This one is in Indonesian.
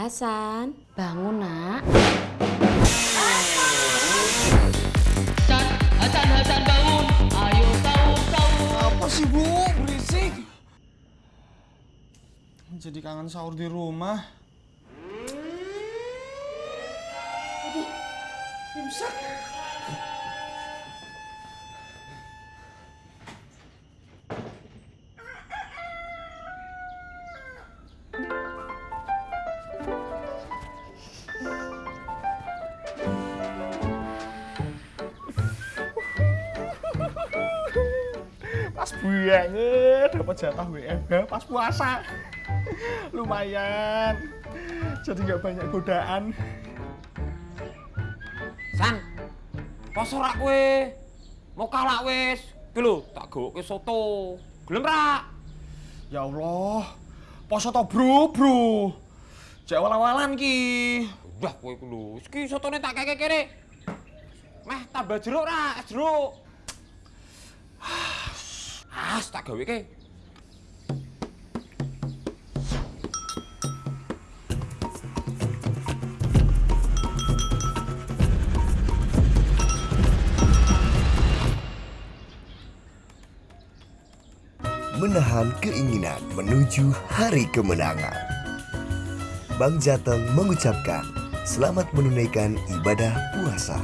Hasan, bangun nak. Hasan, Hasan, Hasan bangun. Ayo sahur, sahur. Apa sih bu? Berisik. Jadi kangen sahur di rumah. Aduh, imsak. Pas banget dapat jatah WFH pas puasa. Lumayan. Jadi nggak banyak godaan. San, poso rak kowe. Mau kalah wis. Ki lho, tak gowoke soto. Gelem rak? Ya Allah, poso to bro, bro. Cek awal-awalan ki. Udah kowe ku lho. Iki sotone tak keke kene. Meh tambah jeruk rak, jeruk. As tak gawe ke. menahan keinginan menuju hari kemenangan. Bang Jateng mengucapkan selamat menunaikan ibadah puasa.